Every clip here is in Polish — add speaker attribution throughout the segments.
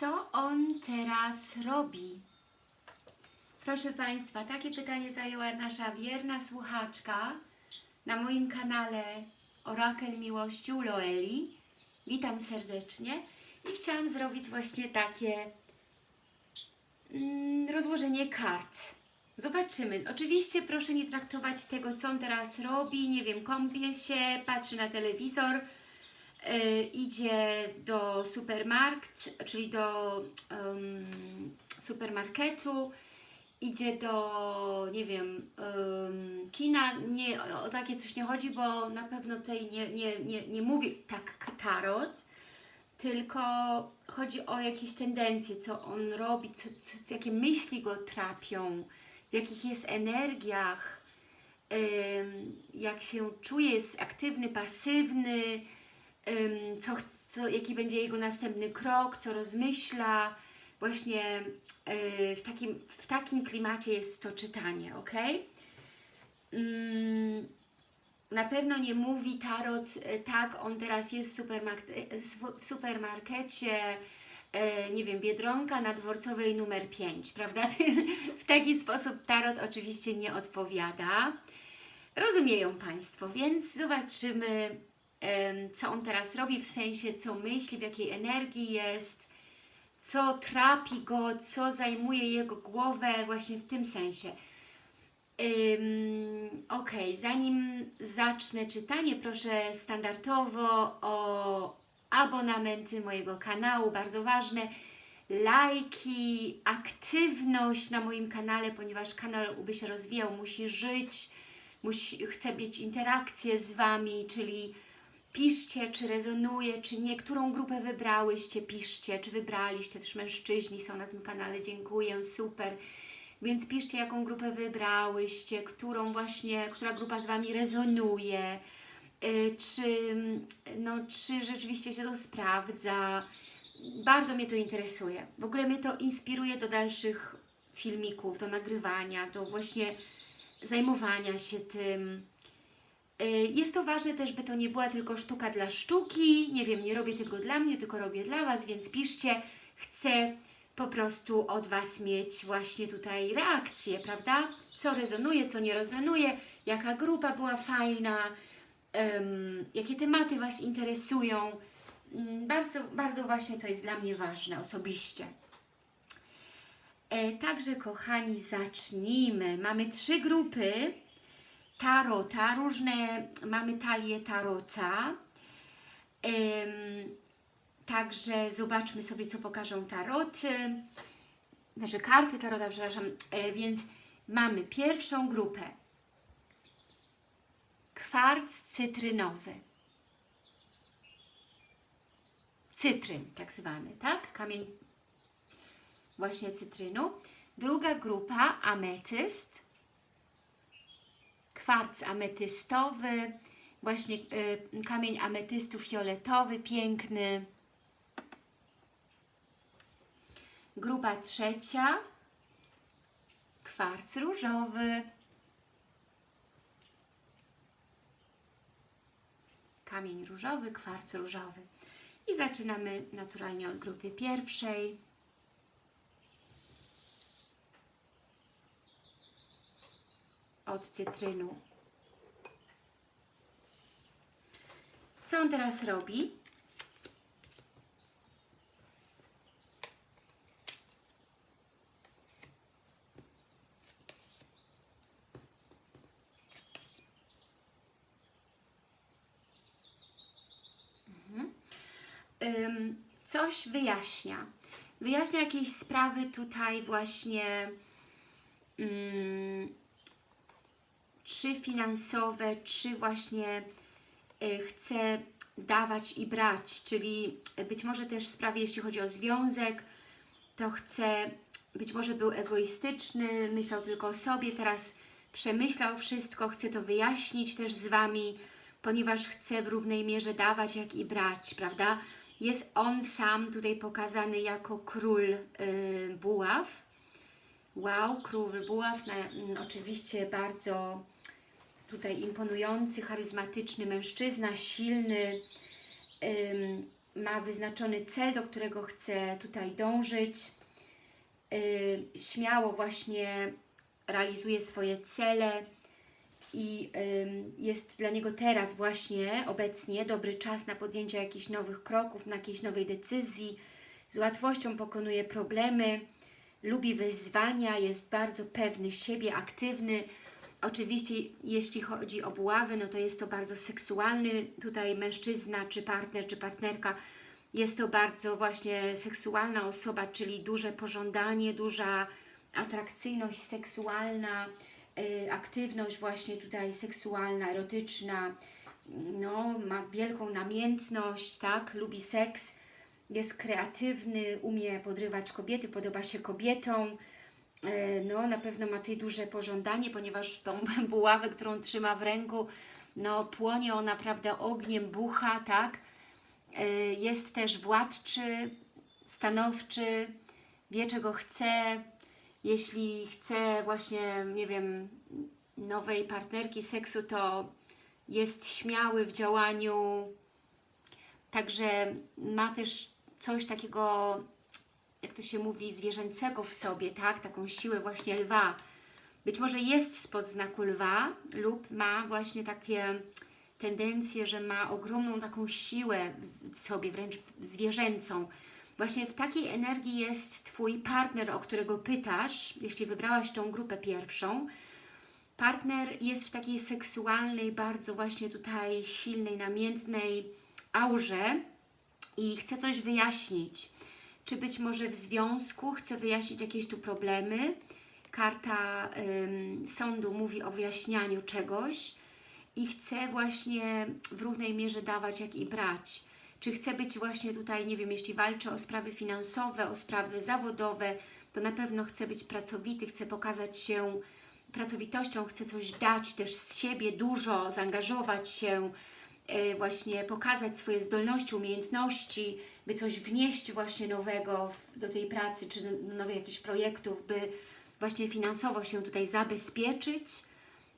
Speaker 1: Co on teraz robi? Proszę Państwa, takie pytanie zajęła nasza wierna słuchaczka na moim kanale Orakel Miłości u Loeli. Witam serdecznie i chciałam zrobić właśnie takie mm, rozłożenie kart. Zobaczymy. Oczywiście proszę nie traktować tego, co on teraz robi. Nie wiem, kąpie się, patrzy na telewizor, idzie do supermarkt, czyli do em, supermarketu, idzie do, nie wiem, em, kina. Nie, o, takie coś nie chodzi, bo na pewno tutaj nie, nie, nie, nie mówi tak tarot, tylko chodzi o jakieś tendencje, co on robi, co, co, jakie myśli go trapią, w jakich jest energiach, em, jak się czuje, jest aktywny, pasywny, co, co, jaki będzie jego następny krok, co rozmyśla. Właśnie e, w takim, w takim klimacie jest to czytanie, ok? Mm, na pewno nie mówi tarot, e, tak, on teraz jest w, supermarket, e, sw- w supermarkecie, e, nie wiem, Biedronka na Dworcowej numer 5, prawda? w taki sposób tarot oczywiście nie odpowiada. Rozumieją Państwo, więc zobaczymy, co on teraz robi, w sensie co myśli, w jakiej energii jest, co trapi go, co zajmuje jego głowę właśnie w tym sensie. Ok, zanim zacznę czytanie, proszę standardowo o abonamenty mojego kanału, bardzo ważne, lajki, aktywność na moim kanale, ponieważ kanał, by się rozwijał, musi żyć, musi, chcę mieć interakcję z Wami, czyli piszcie, czy rezonuje, czy nie, którą grupę wybrałyście, piszcie, czy wybraliście, też mężczyźni są na tym kanale, dziękuję, super. Więc piszcie, jaką grupę wybrałyście, którą właśnie, która grupa z Wami rezonuje, y, czy, no, czy rzeczywiście się to sprawdza. Bardzo mnie to interesuje. W ogóle mnie to inspiruje do dalszych filmików, do nagrywania, do właśnie zajmowania się tym. Y, Jest to ważne też, by to nie była tylko sztuka dla sztuki. Nie wiem, nie robię tego dla mnie, tylko robię dla Was, więc piszcie. Chcę po prostu od Was mieć właśnie tutaj reakcję, prawda? Co rezonuje, co nie rezonuje, jaka grupa była fajna, em, jakie tematy Was interesują. Mm, Bardzo, bardzo właśnie to jest dla mnie ważne osobiście. E, także, kochani, zacznijmy. Mamy trzy grupy tarota, różne, mamy talię tarota. Także zobaczmy sobie, co pokażą taroty. Znaczy karty tarota, przepraszam. E, więc mamy pierwszą grupę. Kwarc cytrynowy. Cytryn tak zwany, tak? Kamień właśnie cytrynu. Druga grupa ametyst kwarc ametystowy, właśnie y, kamień ametystu fioletowy, piękny. Grupa trzecia, kwarc różowy, kamień różowy, kwarc różowy. I zaczynamy naturalnie od grupy pierwszej. Od cytrynu. Co on teraz robi? Mhm. Coś wyjaśnia. Wyjaśnia jakieś sprawy tutaj właśnie czy finansowe, czy właśnie y, chce dawać i brać, czyli być może też sprawy, jeśli chodzi o związek, to chce, być może był egoistyczny, myślał tylko o sobie, teraz przemyślał wszystko, chce to wyjaśnić też z Wami, ponieważ chce w równej mierze dawać, jak i brać, prawda? Jest on sam tutaj pokazany jako król y, buław. Wow, król buław, na, oczywiście bardzo tutaj imponujący, charyzmatyczny mężczyzna, silny, ma wyznaczony cel, do którego chce tutaj dążyć. Y, śmiało właśnie realizuje swoje cele i jest dla niego teraz właśnie, obecnie, dobry czas na podjęcie jakichś nowych kroków, na jakiejś nowej decyzji. Z łatwością pokonuje problemy, lubi wyzwania, jest bardzo pewny siebie, aktywny. Oczywiście, jeśli chodzi o buławy, no to jest to bardzo seksualny tutaj mężczyzna, czy partner, czy partnerka. Jest to bardzo właśnie seksualna osoba, czyli duże pożądanie, duża atrakcyjność seksualna, y, aktywność właśnie tutaj seksualna, erotyczna, no, ma wielką namiętność, tak, lubi seks, jest kreatywny, umie podrywać kobiety, podoba się kobietom, no na pewno ma tutaj duże pożądanie, ponieważ tą buławę, którą trzyma w ręku, no płonie ona, prawda, ogniem, bucha, tak? E, Jest też władczy, stanowczy, wie czego chce, jeśli chce właśnie, nie wiem, nowej partnerki seksu, to jest śmiały w działaniu, także ma też coś takiego jak to się mówi, zwierzęcego w sobie, tak? Taką siłę właśnie lwa. Być może jest spod znaku lwa lub ma właśnie takie tendencje, że ma ogromną taką siłę w sobie, wręcz zwierzęcą. Właśnie w takiej energii jest Twój partner, o którego pytasz, jeśli wybrałaś tą grupę pierwszą. Partner jest w takiej seksualnej, bardzo właśnie tutaj silnej, namiętnej aurze i chce coś wyjaśnić czy być może w związku chce wyjaśnić jakieś tu problemy. Karta ym, sądu mówi o wyjaśnianiu czegoś i chce właśnie w równej mierze dawać, jak i brać. Czy chce być właśnie tutaj, nie wiem, jeśli walczy o sprawy finansowe, o sprawy zawodowe, to na pewno chce być pracowity, chce pokazać się pracowitością, chce coś dać też z siebie dużo, zaangażować się, właśnie pokazać swoje zdolności, umiejętności, by coś wnieść właśnie nowego do tej pracy, czy do nowych jakichś projektów, by właśnie finansowo się tutaj zabezpieczyć.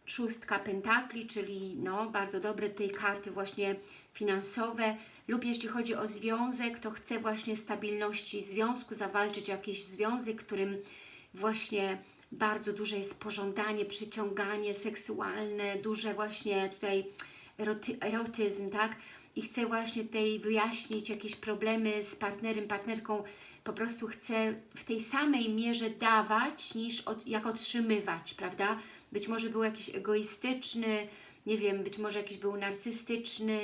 Speaker 1: Szóstka pentakli, czyli no, bardzo dobre tej karty właśnie finansowe lub jeśli chodzi o związek, to chce właśnie stabilności związku, zawalczyć jakiś związek, którym właśnie bardzo duże jest pożądanie, przyciąganie seksualne, duże właśnie tutaj eroty, erotyzm, tak? i chce właśnie tutaj wyjaśnić jakieś problemy z partnerem, partnerką, po prostu chce w tej samej mierze dawać, niż od, jak otrzymywać, prawda? Być może był jakiś egoistyczny, nie wiem, być może jakiś był narcystyczny,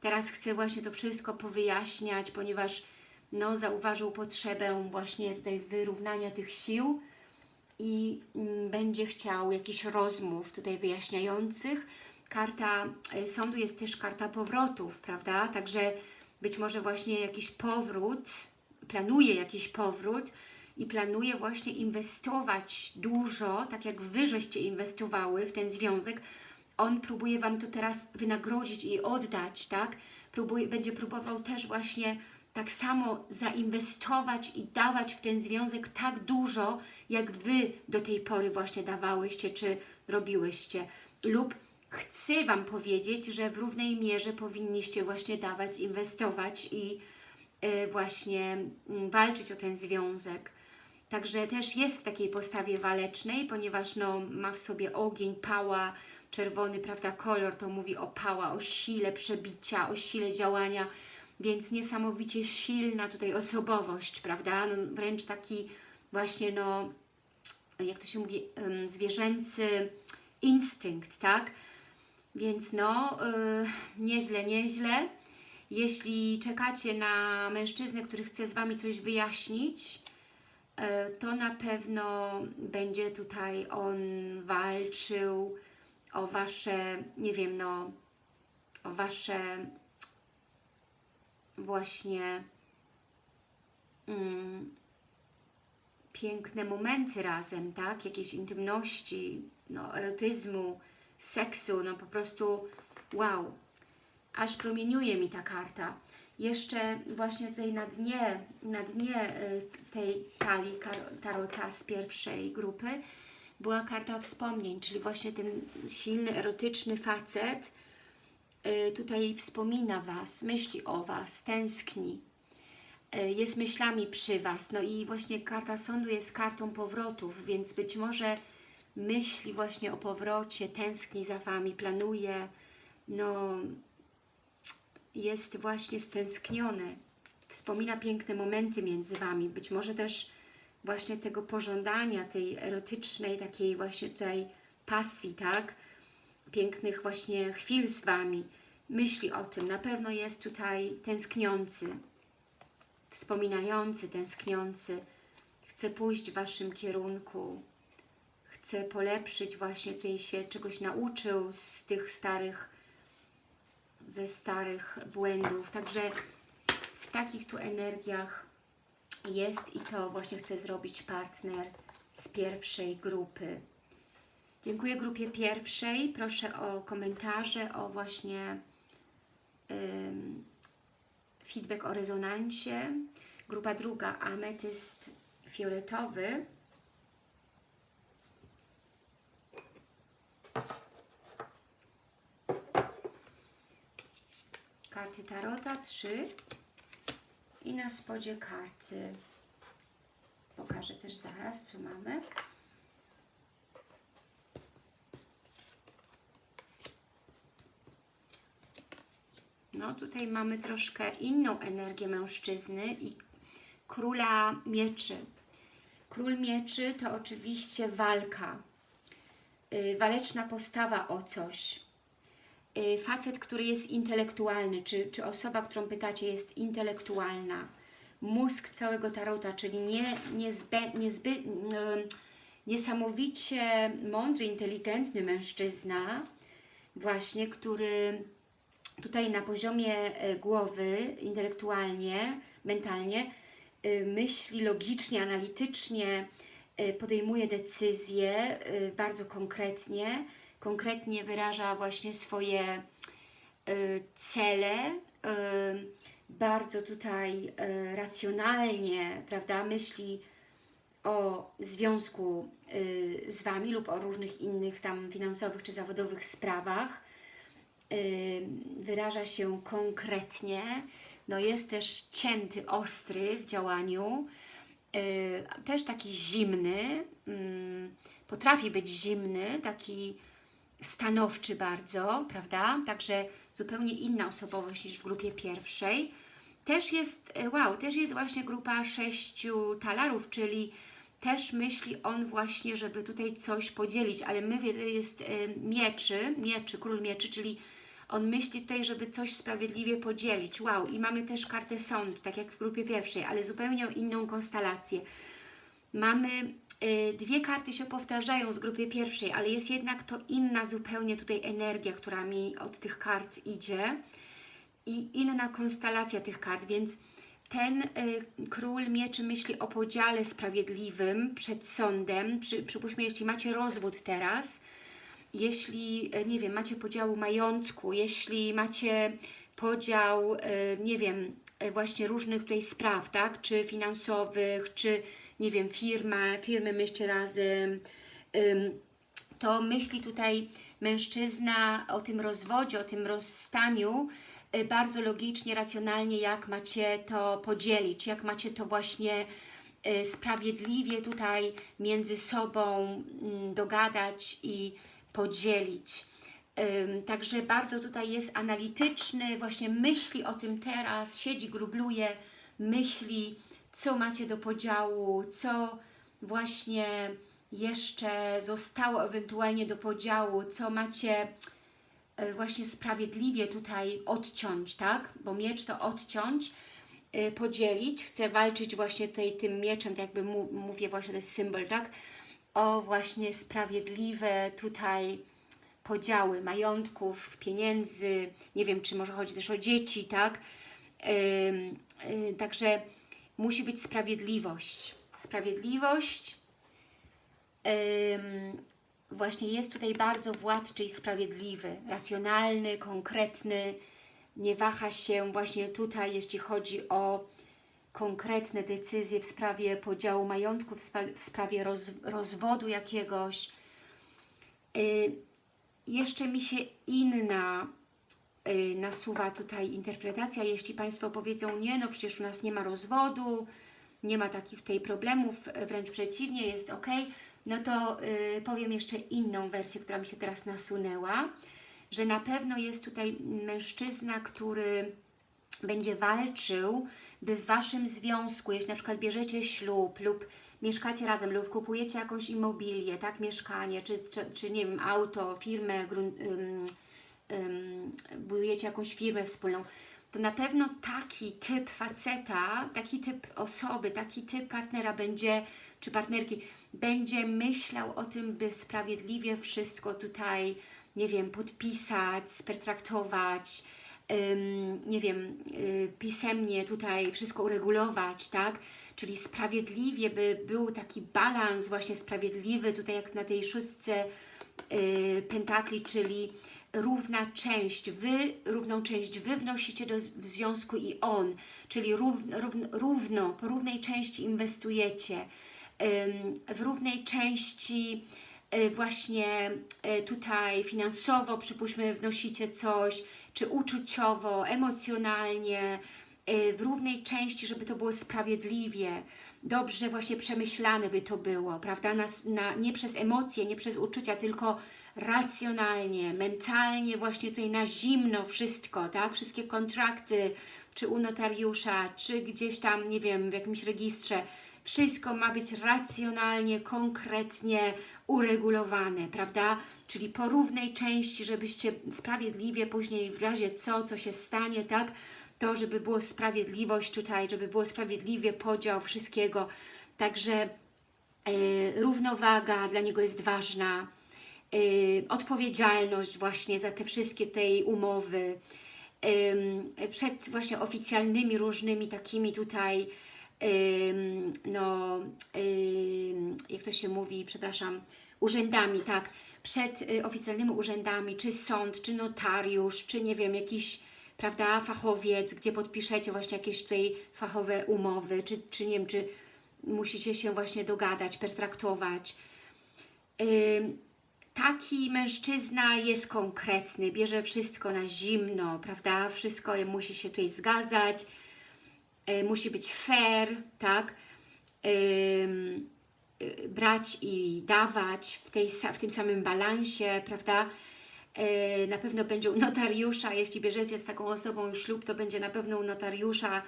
Speaker 1: teraz chce właśnie to wszystko powyjaśniać, ponieważ no, zauważył potrzebę właśnie tutaj wyrównania tych sił i mm, będzie chciał jakichś rozmów tutaj wyjaśniających, karta e, sądu jest też karta powrotów, prawda? Także być może właśnie jakiś powrót, planuje jakiś powrót i planuje właśnie inwestować dużo, tak jak Wy żeście inwestowały w ten związek, on próbuje Wam to teraz wynagrodzić i oddać, tak? Próbuje, będzie próbował też właśnie tak samo zainwestować i dawać w ten związek tak dużo, jak Wy do tej pory właśnie dawałyście, czy robiłyście. Lub chcę Wam powiedzieć, że w równej mierze powinniście właśnie dawać, inwestować i y, właśnie y, walczyć o ten związek. Także też jest w takiej postawie walecznej, ponieważ no, ma w sobie ogień, pała, czerwony, prawda, kolor to mówi o pała, o sile przebicia, o sile działania, więc niesamowicie silna tutaj osobowość, prawda, no, wręcz taki właśnie, no, jak to się mówi, zwierzęcy instynkt, tak, więc no, yy, nieźle, nieźle. Jeśli czekacie na mężczyznę, który chce z Wami coś wyjaśnić, yy, to na pewno będzie tutaj on walczył o Wasze, nie wiem, no, o Wasze właśnie mm, piękne momenty razem, tak? Jakieś intymności, no, erotyzmu, seksu, no po prostu wow, aż promieniuje mi ta karta. Jeszcze właśnie tutaj na dnie, na dnie y, tej talii tarota z pierwszej grupy była karta wspomnień, czyli właśnie ten silny, erotyczny facet, y, tutaj wspomina Was, myśli o Was, tęskni, y, jest myślami przy Was. No i właśnie karta sądu jest kartą powrotów, więc być może myśli właśnie o powrocie, tęskni za Wami, planuje, no jest właśnie stęskniony, wspomina piękne momenty między Wami, być może też właśnie tego pożądania, tej erotycznej, takiej właśnie tutaj pasji, tak? Pięknych właśnie chwil z Wami. Myśli o tym, na pewno jest tutaj tęskniący, wspominający, tęskniący. Chce pójść w Waszym kierunku, chce polepszyć właśnie, tutaj się czegoś nauczył z tych starych, ze starych błędów. Także w takich tu energiach jest i to właśnie chce zrobić partner z pierwszej grupy. Dziękuję grupie pierwszej. Proszę o komentarze, o właśnie ym, feedback o rezonancie. Grupa druga, ametyst fioletowy. Karty Tarota, trzy. I na spodzie karty pokażę też zaraz, co mamy. No tutaj mamy troszkę inną energię mężczyzny i króla mieczy. Król mieczy to oczywiście walka, yy, waleczna postawa o coś. Yy, facet, który jest intelektualny, czy, czy osoba, którą pytacie jest intelektualna. Mózg całego tarota, czyli nie, niezbę, niezby, niesamowicie mądry, inteligentny mężczyzna, właśnie, który tutaj na poziomie e, głowy, intelektualnie, mentalnie, y, myśli logicznie, analitycznie, y, podejmuje decyzje y, bardzo konkretnie, konkretnie wyraża właśnie swoje cele, bardzo tutaj racjonalnie, prawda, myśli o związku z Wami lub o różnych innych tam finansowych czy zawodowych sprawach, wyraża się konkretnie, no jest też cięty, ostry w działaniu, też taki zimny, potrafi być zimny, taki stanowczy bardzo, prawda? Także zupełnie inna osobowość niż w grupie pierwszej. Też jest, e, wow, też jest właśnie grupa sześciu talarów, czyli też myśli on właśnie, żeby tutaj coś podzielić, ale my jest e, mieczy, mieczy, król mieczy, czyli on myśli tutaj, żeby coś sprawiedliwie podzielić. Wow, i mamy też kartę sądu, tak jak w grupie pierwszej, ale zupełnie inną konstelację. Mamy dwie karty się powtarzają z grupy pierwszej, ale jest jednak to inna zupełnie tutaj energia, która mi od tych kart idzie i inna konstelacja tych kart, więc ten y, król mieczy myśli o podziale sprawiedliwym przed sądem. Przy, przypuśćmy, jeśli macie rozwód teraz, jeśli, e, nie wiem, macie podział majątku, jeśli macie podział, e, nie wiem, właśnie różnych tutaj spraw, tak, czy finansowych, czy, nie wiem, firma, firmy myślcie razem, to myśli tutaj mężczyzna o tym rozwodzie, o tym rozstaniu, bardzo logicznie, racjonalnie, jak macie to podzielić, jak macie to właśnie sprawiedliwie tutaj między sobą mm, dogadać i podzielić. Także bardzo tutaj jest analityczny, właśnie myśli o tym teraz, siedzi, grubluje, myśli, co macie do podziału, co właśnie jeszcze zostało ewentualnie do podziału, co macie e, właśnie sprawiedliwie tutaj odciąć, tak? Bo miecz to odciąć, e, podzielić, chce walczyć właśnie tutaj tym mieczem, tak jakby mówię właśnie, to jest symbol, tak? o właśnie sprawiedliwe tutaj podziały majątków, pieniędzy, nie wiem, czy może chodzi też o dzieci, tak? Yy, yy, także musi być sprawiedliwość. Sprawiedliwość yy, właśnie jest tutaj bardzo władczy i sprawiedliwy, racjonalny, konkretny, nie waha się właśnie tutaj, jeśli chodzi o konkretne decyzje w sprawie podziału majątku, w, spra w sprawie roz rozwodu jakiegoś. Y jeszcze mi się inna y, nasuwa tutaj interpretacja. Jeśli Państwo powiedzą, nie, no przecież u nas nie ma rozwodu, nie ma takich tutaj problemów, wręcz przeciwnie, jest ok, no to y, powiem jeszcze inną wersję, która mi się teraz nasunęła, że na pewno jest tutaj mężczyzna, który będzie walczył, by w Waszym związku, jeśli na przykład bierzecie ślub lub mieszkacie razem lub kupujecie jakąś immobilię, tak, mieszkanie, czy, czy, czy nie wiem, auto, firmę, budujecie jakąś firmę wspólną, to na pewno taki typ faceta, taki typ osoby, taki typ partnera będzie, czy partnerki, będzie myślał o tym, by sprawiedliwie wszystko tutaj, nie wiem, podpisać, spertraktować, nie wiem, y, pisemnie tutaj wszystko uregulować, tak? Czyli sprawiedliwie, by był taki balans właśnie sprawiedliwy, tutaj jak na tej szóstce y, pentakli, czyli równa część, Wy równą część Wy wnosicie do w związku i on, czyli równo, równo, równo po równej części inwestujecie, w równej części y, właśnie tutaj finansowo, przypuśćmy, wnosicie coś, czy uczuciowo, emocjonalnie, y, w równej części, żeby to było sprawiedliwie, dobrze właśnie przemyślane by to było, prawda? Na, na, nie przez emocje, nie przez uczucia, tylko racjonalnie, mentalnie, właśnie tutaj na zimno wszystko, tak? Wszystkie kontrakty, czy u notariusza, czy gdzieś tam, nie wiem, w jakimś registrze, wszystko ma być racjonalnie, konkretnie uregulowane, prawda? Czyli po równej części, żebyście sprawiedliwie później w razie co, co się stanie, tak? To, żeby było sprawiedliwość tutaj, żeby było sprawiedliwie podział wszystkiego. Także yy, równowaga dla niego jest ważna. Yy, odpowiedzialność właśnie za te wszystkie tej umowy. Przed właśnie oficjalnymi różnymi takimi tutaj no, jak to się mówi, przepraszam, urzędami, tak, przed y, oficjalnymi urzędami, czy sąd, czy notariusz, czy nie wiem, jakiś, prawda, fachowiec, gdzie podpiszecie właśnie jakieś tutaj fachowe umowy, czy, czy nie wiem, czy musicie się właśnie dogadać, pertraktować. Taki mężczyzna jest konkretny, bierze wszystko na zimno, prawda, wszystko musi się tutaj zgadzać, musi być fair, tak? E, brać i dawać w, tej, w tym samym balansie, prawda? E, na pewno będzie u notariusza, jeśli bierzecie z taką osobą ślub, to będzie na pewno u notariusza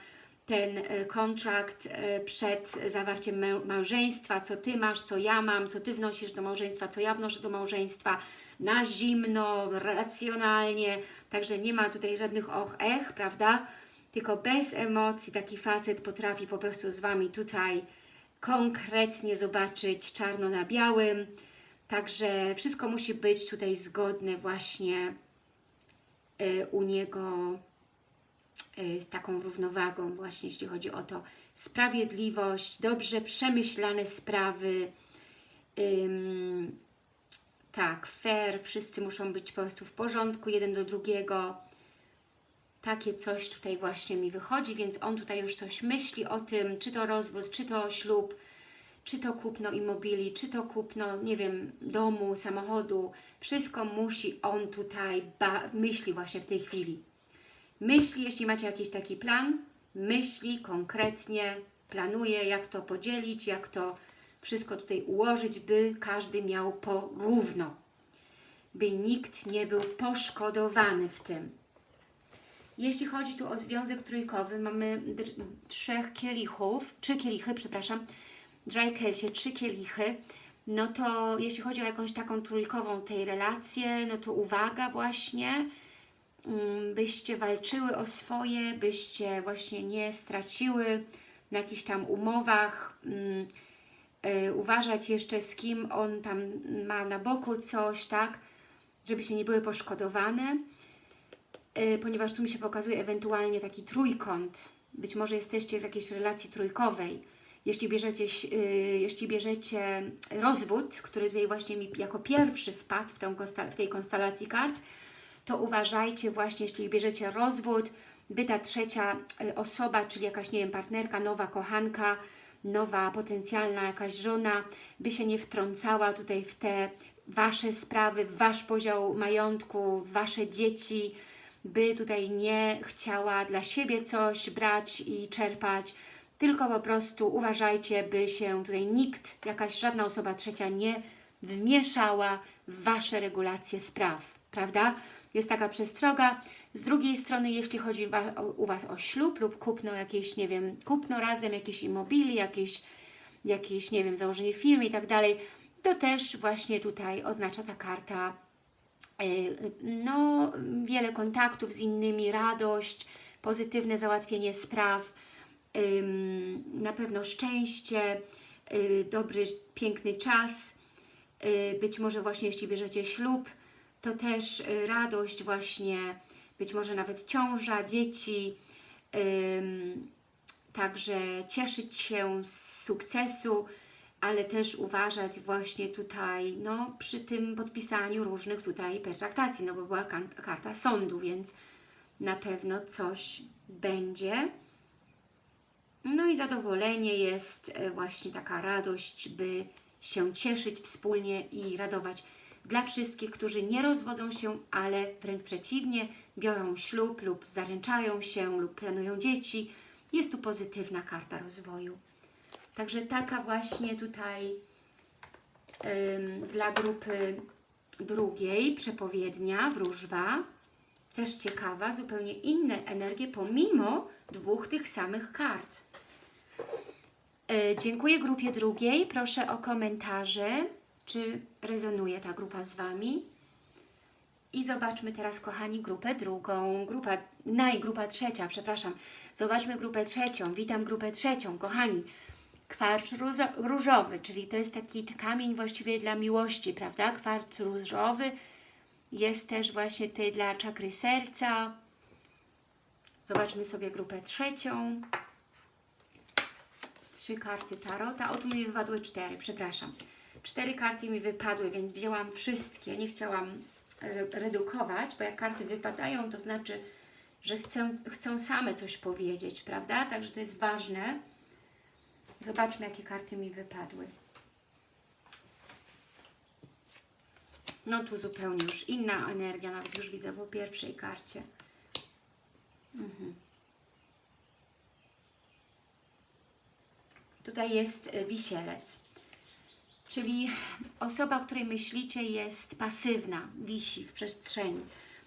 Speaker 1: ten kontrakt przed zawarciem małżeństwa, co Ty masz, co ja mam, co Ty wnosisz do małżeństwa, co ja wnoszę do małżeństwa, na zimno, racjonalnie, także nie ma tutaj żadnych och, ech, prawda? Tylko bez emocji taki facet potrafi po prostu z Wami tutaj konkretnie zobaczyć czarno na białym. Także wszystko musi być tutaj zgodne właśnie y, u niego y, z taką równowagą właśnie, jeśli chodzi o to sprawiedliwość, dobrze przemyślane sprawy, tak, fair, wszyscy muszą być po prostu w porządku jeden do drugiego, takie coś tutaj właśnie mi wychodzi, więc on tutaj już coś myśli o tym, czy to rozwód, czy to ślub, czy to kupno immobilii, czy to kupno, nie wiem, domu, samochodu. Wszystko musi on tutaj myśli właśnie w tej chwili. Myśli, jeśli macie jakiś taki plan, myśli konkretnie, planuje, jak to podzielić, jak to wszystko tutaj ułożyć, by każdy miał porówno, by nikt nie był poszkodowany w tym. Jeśli chodzi tu o związek trójkowy, mamy trzech kielichów, trzy kielichy, przepraszam, dry kelsie, trzy kielichy, no to jeśli chodzi o jakąś taką trójkową tej relację, no to uwaga właśnie, mm, byście walczyły o swoje, byście właśnie nie straciły na jakichś tam umowach, mm, y, uważać jeszcze z kim on tam ma na boku coś, tak, żebyście nie były poszkodowane. Y, ponieważ tu mi się pokazuje ewentualnie taki trójkąt. Być może jesteście w jakiejś relacji trójkowej. Jeśli bierzecie, y, jeśli bierzecie rozwód, który tutaj właśnie mi jako pierwszy wpadł w, tę, w tej konstelacji kart, to uważajcie właśnie, jeśli bierzecie rozwód, by ta trzecia y, osoba, czyli jakaś, nie wiem, partnerka, nowa kochanka, nowa potencjalna jakaś żona, by się nie wtrącała tutaj w te Wasze sprawy, w Wasz podział majątku, Wasze dzieci, by tutaj nie chciała dla siebie coś brać i czerpać, tylko po prostu uważajcie, by się tutaj nikt, jakaś żadna osoba trzecia nie wmieszała w Wasze regulacje spraw, prawda? Jest taka przestroga. Z drugiej strony, jeśli chodzi u Was o ślub lub kupno jakieś, nie wiem, kupno razem jakiejś immobilii, jakieś, jakieś, nie wiem, założenie firmy i tak dalej, to też właśnie tutaj oznacza ta karta no, wiele kontaktów z innymi, radość, pozytywne załatwienie spraw, na pewno szczęście, y, dobry, piękny czas, y, być może właśnie jeśli bierzecie ślub, to też y, radość właśnie, być może nawet ciąża, dzieci, także cieszyć się z sukcesu, ale też uważać właśnie tutaj, no przy tym podpisaniu różnych tutaj pertraktacji, no bo była karta sądu, więc na pewno coś będzie. No i zadowolenie jest e, właśnie taka radość, by się cieszyć wspólnie i radować. Dla wszystkich, którzy nie rozwodzą się, ale wręcz przeciwnie, biorą ślub lub zaręczają się lub planują dzieci, jest tu pozytywna karta rozwoju. Także taka właśnie tutaj ym, dla grupy drugiej przepowiednia, wróżba, też ciekawa, zupełnie inne energie pomimo dwóch tych samych kart. E, Dziękuję grupie drugiej. Proszę o komentarze, czy rezonuje ta grupa z Wami. I zobaczmy teraz, kochani, grupę drugą. Grupa, najgrupa trzecia, przepraszam. Zobaczmy grupę trzecią. Witam grupę trzecią, kochani. Kwarc różowy, czyli to jest taki kamień właściwie dla miłości, prawda? Kwarc różowy jest też właśnie tutaj dla czakry serca. Zobaczmy sobie grupę trzecią. Trzy karty tarota. O, tu mi wypadły cztery, przepraszam. Cztery karty mi wypadły, więc wzięłam wszystkie. Nie chciałam re- redukować, bo jak karty wypadają, to znaczy, że chcą, chcą same coś powiedzieć, prawda? Także to jest ważne. Zobaczmy, jakie karty mi wypadły. No tu zupełnie już inna energia, nawet już widzę po pierwszej karcie. Tutaj jest e, wisielec. Czyli osoba, o której myślicie jest pasywna, wisi w przestrzeni.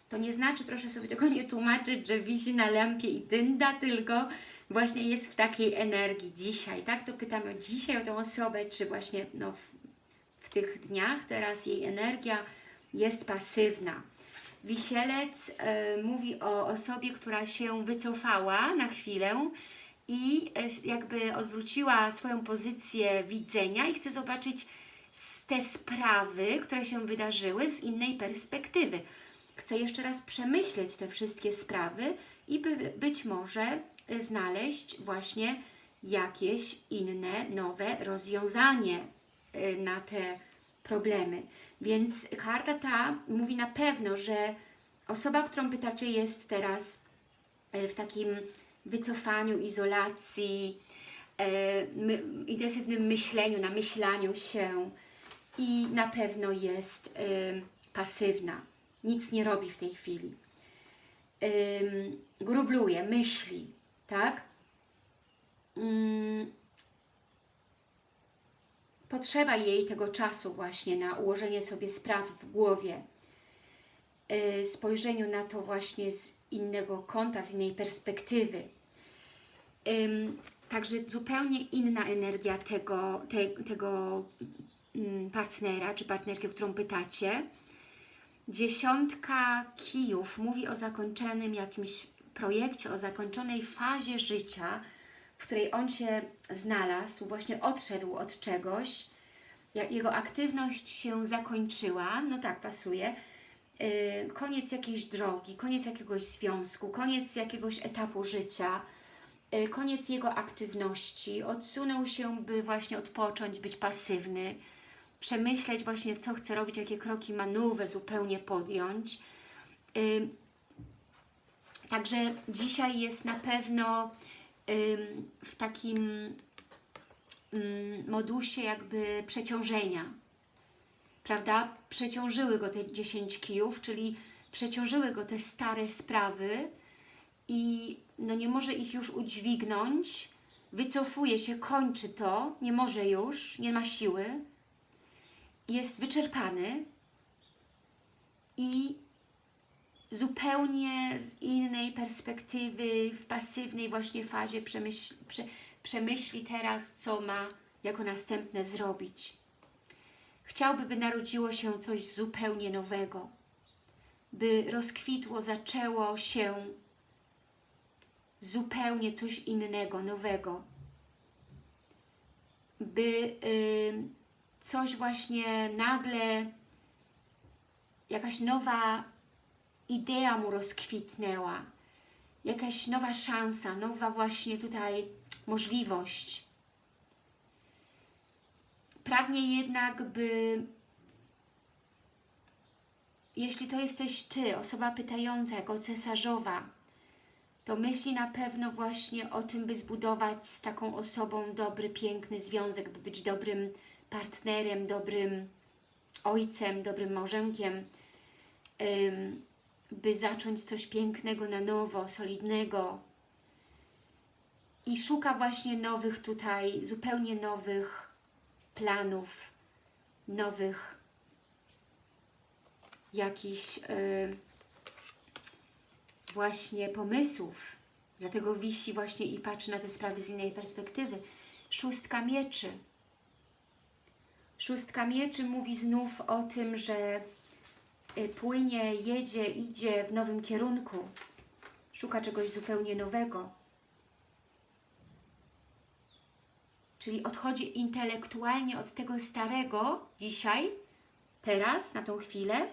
Speaker 1: To nie znaczy, proszę sobie tego nie tłumaczyć, że wisi na lampie i dynda, tylko właśnie jest w takiej energii dzisiaj, tak? To pytamy dzisiaj o tę osobę, czy właśnie no, w, w tych dniach teraz jej energia jest pasywna. Wisielec y, mówi o osobie, która się wycofała na chwilę i y, jakby odwróciła swoją pozycję widzenia i chce zobaczyć te sprawy, które się wydarzyły z innej perspektywy. Chce jeszcze raz przemyśleć te wszystkie sprawy i by, być może znaleźć właśnie jakieś inne, nowe rozwiązanie y, na te problemy. Więc karta ta mówi na pewno, że osoba, którą pytacie jest teraz e, w takim wycofaniu, izolacji, my, intensywnym myśleniu, namyślaniu się i na pewno jest pasywna. Nic nie robi w tej chwili. Grubluje, myśli, tak? Ym, potrzeba jej tego czasu właśnie na ułożenie sobie spraw w głowie, yy, spojrzeniu na to właśnie z innego kąta, z innej perspektywy. Także zupełnie inna energia tego, te, tego mm, partnera czy partnerki, o którą pytacie. Dziesiątka kijów mówi o zakończonym jakimś projekcie, o zakończonej fazie życia, w której on się znalazł, właśnie odszedł od czegoś, jego aktywność się zakończyła, no tak, pasuje, yy, koniec jakiejś drogi, koniec jakiegoś związku, koniec jakiegoś etapu życia, yy, koniec jego aktywności, odsunął się, by właśnie odpocząć, być pasywny, przemyśleć właśnie, co chce robić, jakie kroki ma nowe zupełnie podjąć. Także dzisiaj jest na pewno w takim modusie jakby przeciążenia, prawda? Przeciążyły go te 10 kijów, czyli przeciążyły go te stare sprawy i no nie może ich już udźwignąć, wycofuje się, kończy to, nie może już, nie ma siły, jest wyczerpany i zupełnie z innej perspektywy, w pasywnej właśnie fazie przemyśl, prze, przemyśli teraz, co ma jako następne zrobić. Chciałby, by narodziło się coś zupełnie nowego, by rozkwitło, zaczęło się zupełnie coś innego, nowego, by coś właśnie nagle, jakaś nowa idea mu rozkwitnęła, jakaś nowa szansa, nowa właśnie tutaj możliwość. Pragnie jednak, by jeśli to jesteś Ty, osoba pytająca jako cesarzowa, to myśli na pewno właśnie o tym, by zbudować z taką osobą dobry, piękny związek, by być dobrym partnerem, dobrym ojcem, dobrym małżonkiem, by zacząć coś pięknego na nowo, solidnego. I szuka właśnie nowych tutaj, zupełnie nowych planów, nowych jakichś yy, właśnie pomysłów. Dlatego wisi właśnie i patrzy na te sprawy z innej perspektywy. Szóstka mieczy. Szóstka mieczy mówi znów o tym, że płynie, jedzie, idzie w nowym kierunku. Szuka czegoś zupełnie nowego. Czyli odchodzi intelektualnie od tego starego dzisiaj, teraz, na tą chwilę.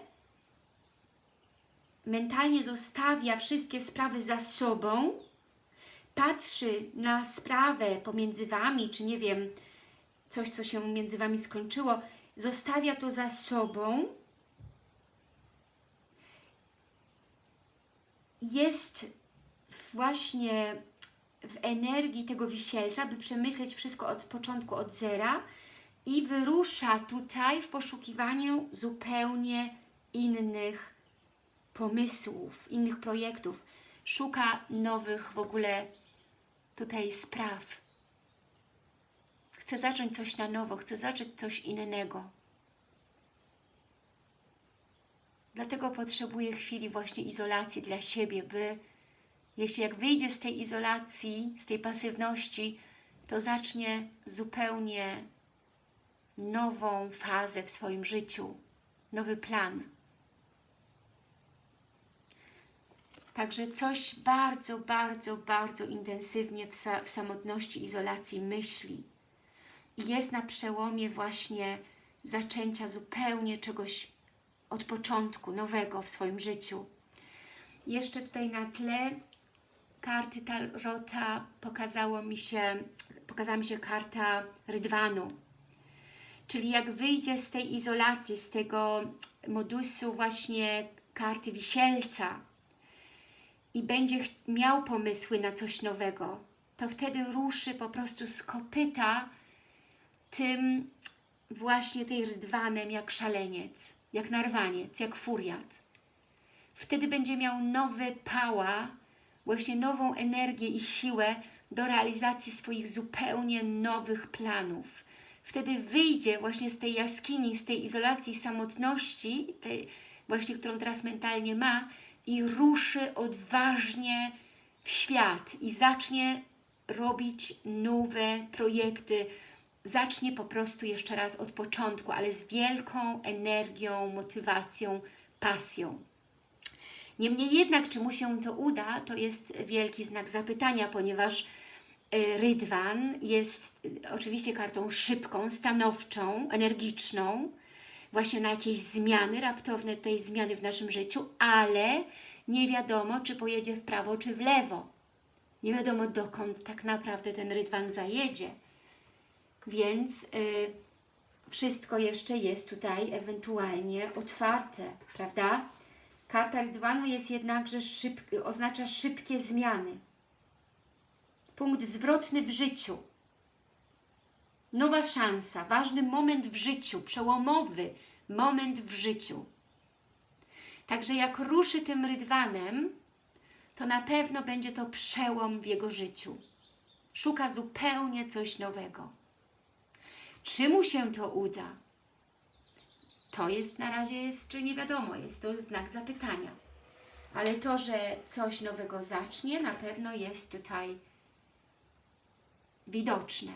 Speaker 1: Mentalnie zostawia wszystkie sprawy za sobą, patrzy na sprawę pomiędzy Wami, czy nie wiem, coś, co się między Wami skończyło, zostawia to za sobą, jest właśnie w energii tego wisielca, by przemyśleć wszystko od początku, od zera i wyrusza tutaj w poszukiwaniu zupełnie innych pomysłów, innych projektów. Szuka nowych w ogóle tutaj spraw. Chce zacząć coś na nowo, chce zacząć coś innego. Dlatego potrzebuje chwili właśnie izolacji dla siebie, by jeśli jak wyjdzie z tej izolacji, z tej pasywności, to zacznie zupełnie nową fazę w swoim życiu, nowy plan. Także coś bardzo, bardzo, bardzo intensywnie w, sa w samotności, izolacji myśli. I jest na przełomie właśnie zaczęcia zupełnie czegoś od początku, nowego w swoim życiu. Jeszcze tutaj na tle karty Tarota pokazało mi się, pokazała mi się karta Rydwanu. Czyli jak wyjdzie z tej izolacji, z tego modusu właśnie karty Wisielca i będzie miał pomysły na coś nowego, to wtedy ruszy po prostu z kopyta tym właśnie tej rydwanem jak szaleniec, jak narwaniec, jak furiat. Wtedy będzie miał nowy pała, właśnie nową energię i siłę do realizacji swoich zupełnie nowych planów. Wtedy wyjdzie właśnie z tej jaskini, z tej izolacji, samotności, tej właśnie, którą teraz mentalnie ma i ruszy odważnie w świat i zacznie robić nowe projekty, zacznie po prostu jeszcze raz od początku, ale z wielką energią, motywacją, pasją. Niemniej jednak, czy mu się to uda, to jest wielki znak zapytania, ponieważ y, Rydwan jest y, oczywiście kartą szybką, stanowczą, energiczną, właśnie na jakieś zmiany, raptowne tutaj zmiany w naszym życiu, ale nie wiadomo, czy pojedzie w prawo, czy w lewo. Nie wiadomo, dokąd tak naprawdę ten Rydwan zajedzie. Więc y, wszystko jeszcze jest tutaj ewentualnie otwarte, prawda? Karta Rydwanu jest jednakże szyb, oznacza szybkie zmiany. Punkt zwrotny w życiu. Nowa szansa, ważny moment w życiu, przełomowy moment w życiu. Także jak ruszy tym rydwanem, to na pewno będzie to przełom w jego życiu. Szuka zupełnie coś nowego. Czy mu się to uda? To jest na razie jeszcze nie wiadomo, jest to znak zapytania. Ale to, że coś nowego zacznie, na pewno jest tutaj widoczne.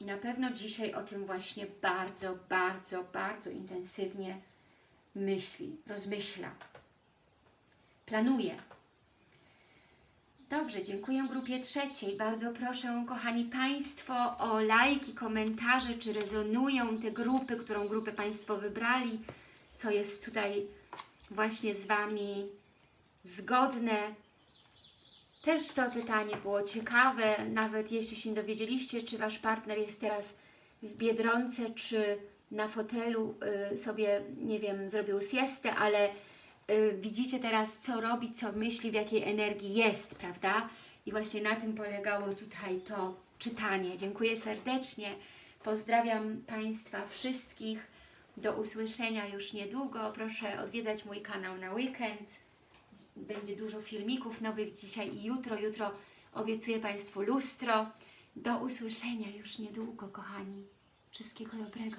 Speaker 1: I na pewno dzisiaj o tym właśnie bardzo, bardzo, bardzo intensywnie myśli, rozmyśla, planuje. Dobrze, dziękuję grupie trzeciej. Bardzo proszę, kochani Państwo, o lajki, komentarze, czy rezonują te grupy, którą grupę Państwo wybrali, co jest tutaj właśnie z Wami zgodne. Też to pytanie było ciekawe, nawet jeśli się dowiedzieliście, czy Wasz partner jest teraz w Biedronce, czy na fotelu y, sobie, nie wiem, zrobił siestę, ale y, widzicie teraz, co robi, co myśli, w jakiej energii jest, prawda? I właśnie na tym polegało tutaj to czytanie. Dziękuję serdecznie. Pozdrawiam Państwa wszystkich. Do usłyszenia już niedługo. Proszę odwiedzać mój kanał na weekend. Będzie dużo filmików nowych dzisiaj i jutro. Jutro obiecuję Państwu lustro. Do usłyszenia już niedługo, kochani. Wszystkiego dobrego.